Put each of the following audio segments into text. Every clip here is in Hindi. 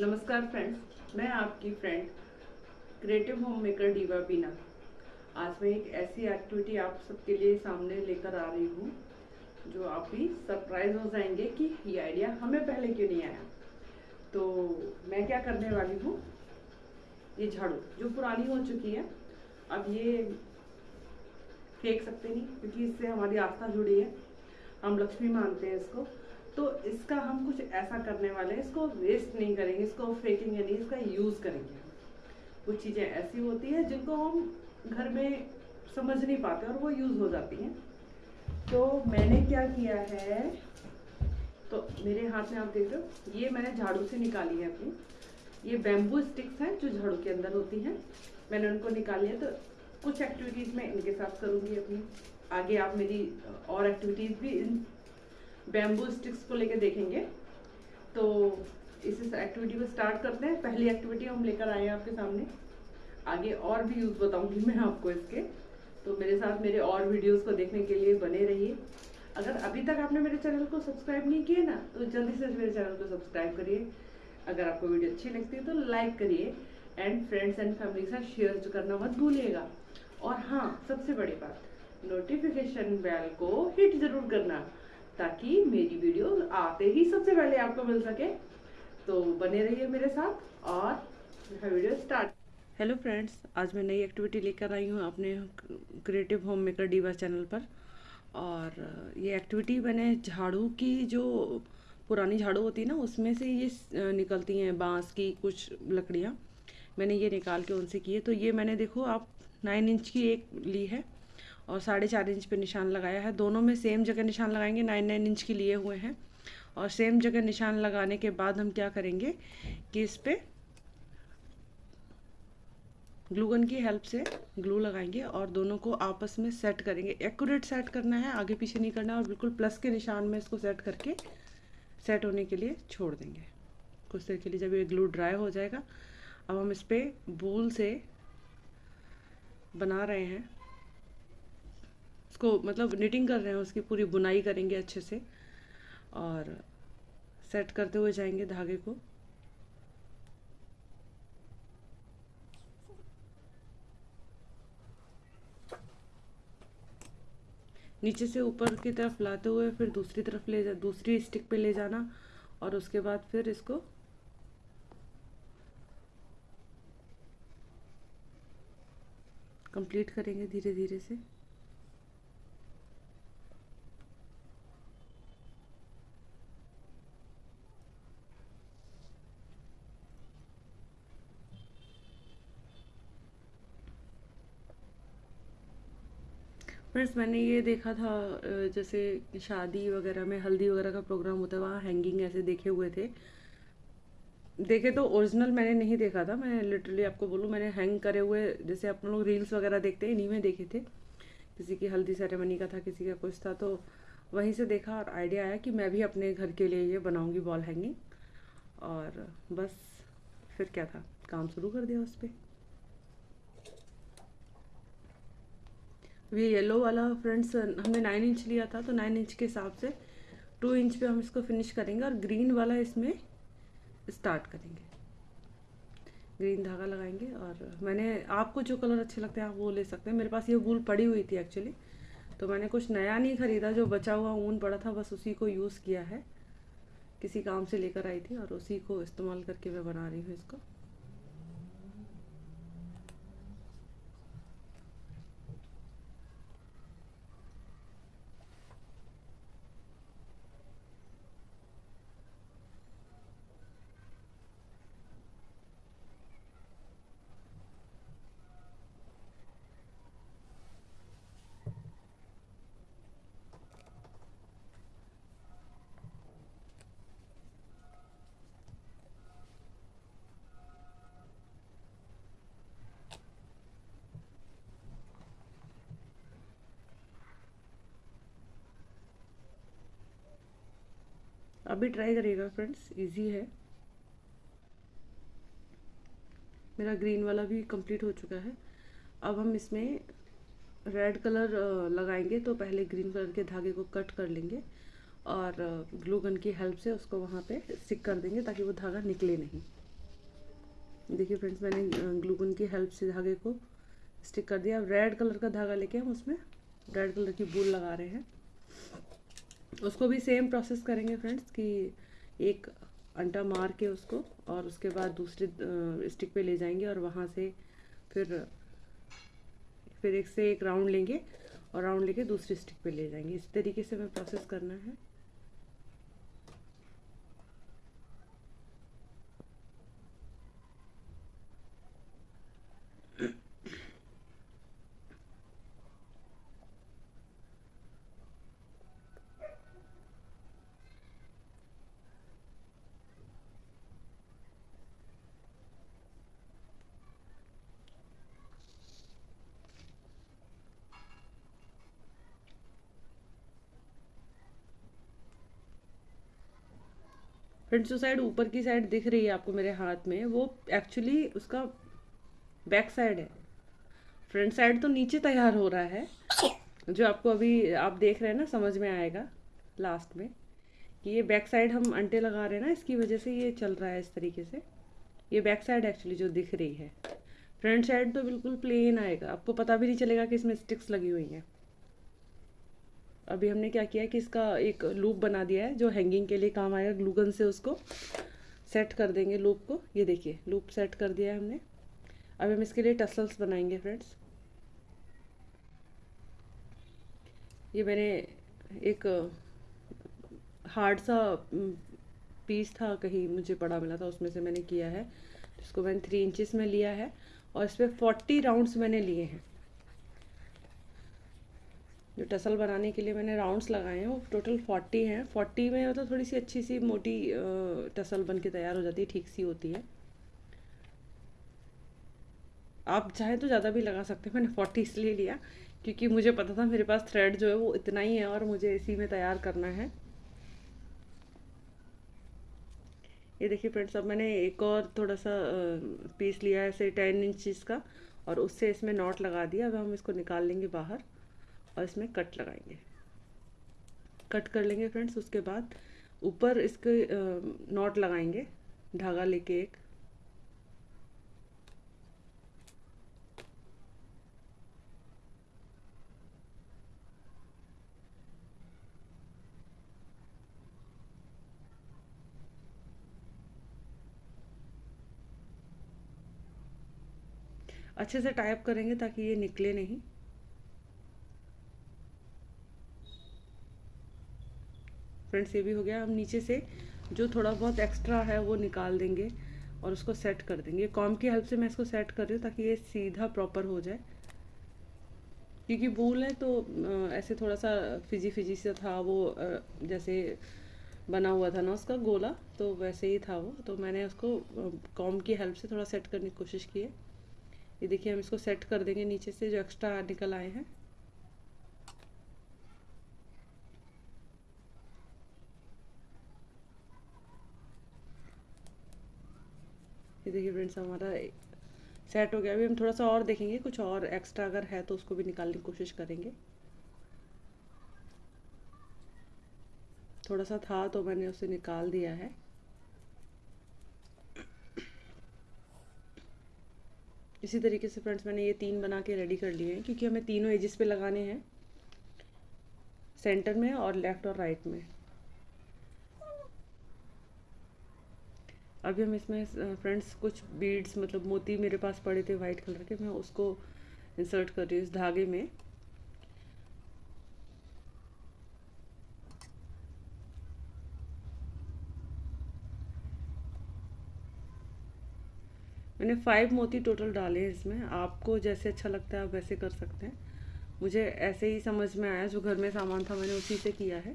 नमस्कार फ्रेंड्स मैं आपकी friend creative home maker diva Bina आज मैं एक ऐसी एक्टिविटी आप सबके लिए सामने लेकर आ रही हूँ, जो आप भी सरप्राइज़ हो जाएँगे कि ये आइडिया हमें पहले क्यों नहीं आया? तो मैं क्या करने वाली हूँ? ये झाड़ू, जो पुरानी हो चुकी है, अब ये फेंक सकते नहीं, क्योंकि इससे हमारी आस्था जुड़ी है। हम लक्ष्मी मानते हैं इसको। तो इसका हम कुछ ऐसा करने वाले हैं, इसको वेस्ट नहीं करेंगे, इसको फेंकेंगे नहीं इसका यूज़ करेंगे। कुछ चीज़ें ऐसी होती है जिनको हम घर में समझ नहीं पाते और वो यूज़ हो जाती हैं। तो मैंने क्या किया है तो मेरे हाथ में आप देख रहे हो, ये मैंने झाड़ू से निकाली है अपनी। ये बैम्बू स्टिक्स हैं जो झाड़ू के अंदर होती हैं। मैंने उनको निकाली है तो कुछ एक्टिविटीज़ मैं इनके साथ करूँगी अपनी। आगे आप मेरी और एक्टिविटीज़ भी इन बैम्बू स्टिक्स को लेके देखेंगे। तो इस एक्टिविटी को स्टार्ट करते हैं। पहली एक्टिविटी हम लेकर आए हैं आपके सामने। आगे और भी यूज़ बताऊँगी मैं आपको इसके। तो मेरे साथ मेरे और वीडियोस को देखने के लिए बने रहिए। अगर अभी तक आपने मेरे चैनल को सब्सक्राइब नहीं किया ना तो जल्दी से मेरे चैनल को सब्सक्राइब करिए। अगर आपको वीडियो अच्छी लगती है तो लाइक करिए। एंड फ्रेंड्स एंड फैमिली के साथ शेयर करना मत भूलिएगा। और हाँ सबसे बड़ी बात नोटिफिकेशन बेल को हिट ज़रूर करना। ताकि मेरी वीडियो आते ही सबसे पहले आपको मिल सके। तो बने रहिए मेरे साथ और वीडियो स्टार्ट हेलो फ्रेंड्स आज मैं नई एक्टिविटी लेकर आई हूँ अपने creative home maker diva channel पर। और ये एक्टिविटी मैंने झाड़ू की जो पुरानी झाड़ू होती है ना, उसमें से ये निकलती हैं, बाँस की कुछ लकड़ियाँ। मैंने ये निकाल के उनसे की है। तो ये मैंने देखो, आप नाइन इंच की एक ली है। और साढ़े चार इंच पे निशान लगाया है। दोनों में सेम जगह निशान लगाएँगे नाइन नाइन इंच के लिए हुए हैं। और सेम जगह निशान लगाने के बाद हम क्या करेंगे कि इस पर ग्लूगन की हेल्प से ग्लू लगाएँगे और दोनों को आपस में सेट करेंगे। एक्यूरेट सेट करना है, आगे पीछे नहीं करना और बिल्कुल प्लस के निशान में इसको सेट करके सेट होने के लिए छोड़ देंगे। कुछ देर के लिए जब ये ग्लू ड्राई हो जाएगा। अब हम इस पर बूल से बना रहे हैं। उसको मतलब निटिंग कर रहे हैं, उसकी पूरी बुनाई करेंगे अच्छे से। और सेट करते हुए जाएँगे धागे को। नीचे से ऊपर की तरफ़ लाते हुए फिर दूसरी तरफ़ ले जा, दूसरी स्टिक पे ले जाना और उसके बाद फिर इसको कंप्लीट करेंगे धीरे धीरे से। फ्रेंड्स मैंने ये देखा था जैसे शादी वगैरह में, हल्दी वगैरह का प्रोग्राम होता है, वहाँ हैंगिंग ऐसे देखे हुए थे। देखे तो ओरिजिनल मैंने नहीं देखा था, मैं लिटरली आपको बोलूँ, मैंने हैंग करे हुए, जैसे आप लोग रील्स वगैरह देखते हैं, इन्हीं में देखे थे। किसी की हल्दी सेरेमनी का था, किसी का कुछ था तो वहीं से देखा और आइडिया आया कि मैं भी अपने घर के लिए ये बनाऊँगी वॉल हैंगिंग और बस, फिर क्या था, काम शुरू कर दिया उस पर ये येलो वाला फ्रेंड्स हमने नाइन इंच लिया था तो नाइन इंच के हिसाब से टू इंच पे हम इसको फिनिश करेंगे और ग्रीन वाला इसमें स्टार्ट करेंगे। ग्रीन धागा लगाएँगे और मैंने आपको जो कलर अच्छे लगते हैं, आप वो ले सकते हैं। मेरे पास ये वूल पड़ी हुई थी एक्चुअली तो मैंने कुछ नया नहीं ख़रीदा, जो बचा हुआ ऊन पड़ा था, बस उसी को यूज़ किया है। किसी काम से लेकर आई थी और उसी को इस्तेमाल करके मैं बना रही हूँ इसको। अभी ट्राई करिएगा फ्रेंड्स इजी है. मेरा ग्रीन वाला भी कंप्लीट हो चुका है. अब हम इसमें रेड कलर लगाएँगे तो पहले ग्रीन कलर के धागे को कट कर लेंगे और ग्लू गन की हेल्प से उसको वहाँ पे स्टिक कर देंगे ताकि वो धागा निकले नहीं. देखिए फ्रेंड्स मैंने ग्लूगन की हेल्प से धागे को स्टिक कर दिया. अब रेड कलर का धागा लेके हम उसमें रेड कलर की बूल लगा रहे हैं. उसको भी सेम प्रोसेस करेंगे फ्रेंड्स कि एक अंटा मार के उसको और उसके बाद दूसरे स्टिक पे ले जाएँगे और वहाँ से फिर फिर एक से एक राउंड लेंगे और राउंड लेके दूसरी स्टिक पे ले जाएँगे। इस तरीके से हमें प्रोसेस करना है। फ्रेंड्स जो साइड ऊपर की साइड दिख रही है आपको मेरे हाथ में, वो एक्चुअली उसका बैक साइड है। फ्रंट साइड तो नीचे तैयार हो रहा है, जो आपको अभी आप देख रहे हैं ना, समझ में आएगा लास्ट में, कि ये बैक साइड हम अंटे लगा रहे हैं ना, इसकी वजह से ये चल रहा है इस तरीके से। ये बैक साइड एक्चुअली जो दिख रही है। फ्रंट साइड तो बिल्कुल प्लेन आएगा, आपको पता भी नहीं चलेगा कि इसमें स्टिक्स लगी हुई हैं। अभी हमने क्या किया है कि इसका एक लूप बना दिया है, जो हैंगिंग के लिए काम आएगा ग्लूगन से उसको सेट कर देंगे लूप को। ये देखिए लूप सेट कर दिया है हमने। अब हम इसके लिए टसल्स बनाएँगे फ्रेंड्स ये मैंने एक हार्ड सा पीस था, कहीं मुझे पड़ा मिला था, उसमें से मैंने किया है। जिसको मैंने थ्री इंचज़ में लिया है और इस पर फोर्टी राउंड्स मैंने लिए हैं। जो टसल बनाने के लिए मैंने राउंड्स लगाए हैं, वो टोटल फोर्टी हैं। फोर्टी में मतलब थोड़ी सी अच्छी सी मोटी टसल बन के तैयार हो जाती है ठीक सी होती है। आप चाहें तो ज़्यादा भी लगा सकते हैं, मैंने फोर्टी इसलिए लिया, क्योंकि मुझे पता था मेरे पास थ्रेड जो है वो इतना ही है और मुझे इसी में तैयार करना है। ये देखिए फ्रेंड्स अब मैंने एक और थोड़ा सा पीस लिया है ऐसे टेन इंचज़ का और उससे इसमें नॉट लगा दिया। अब हम इसको निकाल लेंगे बाहर। और इसमें कट लगाएँगे। कट कर लेंगे फ्रेंड्स उसके बाद ऊपर इसके नॉट लगाएँगे, धागा लेके एक। अच्छे से टाइप करेंगे ताकि ये निकले नहीं। फ्रेंड्स ये भी हो गया, हम नीचे से जो थोड़ा बहुत एक्स्ट्रा है वो निकाल देंगे और उसको सेट कर देंगे। कॉम की हेल्प से मैं इसको सेट कर रही हूँ ताकि ये सीधा प्रॉपर हो जाए। क्योंकि बूल है तो ऐसे थोड़ा सा फिजी फिजी सा था वो जैसे बना हुआ था ना उसका गोला तो वैसे ही था वो। तो मैंने उसको कॉम की हेल्प से थोड़ा सेट करने की कोशिश की है। ये देखिए हम इसको सेट कर देंगे नीचे से जो एक्स्ट्रा निकल आए हैं। ये देखिए फ्रेंड्स हमारा सेट हो गया। अभी हम थोड़ा सा और देखेंगे, कुछ और एक्स्ट्रा अगर है तो उसको भी निकालने की कोशिश करेंगे। थोड़ा सा था तो मैंने उसे निकाल दिया है। इसी तरीके से फ्रेंड्स मैंने ये तीन बना के रेडी कर लिए हैं, क्योंकि हमें तीनों एजिस पे लगाने हैं। सेंटर में और लेफ़्ट और राइट में। अभी हम इसमें फ्रेंड्स कुछ बीड्स मतलब मोती मेरे पास पड़े थे वाइट कलर के, मैं उसको इंसर्ट कर रही हूँ इस धागे में। मैंने फाइव मोती टोटल डाले हैं इसमें। आपको जैसे अच्छा लगता है आप वैसे कर सकते हैं। मुझे ऐसे ही समझ में आया, जो घर में सामान था मैंने उसी से किया है।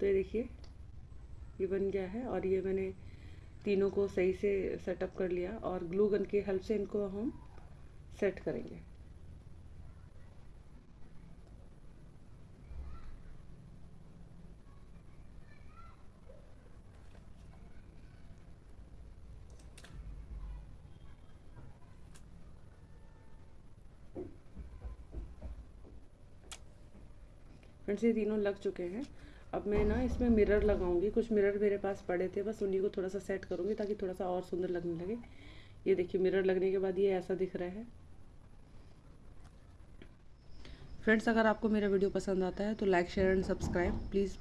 तो ये देखिए, ये बन गया है और ये मैंने तीनों को सही से सेटअप कर लिया और ग्लू गन की हेल्प से इनको हम सेट करेंगे। फ्रेंड्स, ये तीनों लग चुके हैं। अब मैं ना इसमें मिरर लगाऊँगी। कुछ मिरर मेरे पास पड़े थे, बस उन्हीं को थोड़ा सा सेट करूँगी ताकि थोड़ा सा और सुंदर लगने लगे। ये देखिए मिरर लगने के बाद ये ऐसा दिख रहा है। फ्रेंड्स अगर आपको मेरा वीडियो पसंद आता है तो like share and subscribe please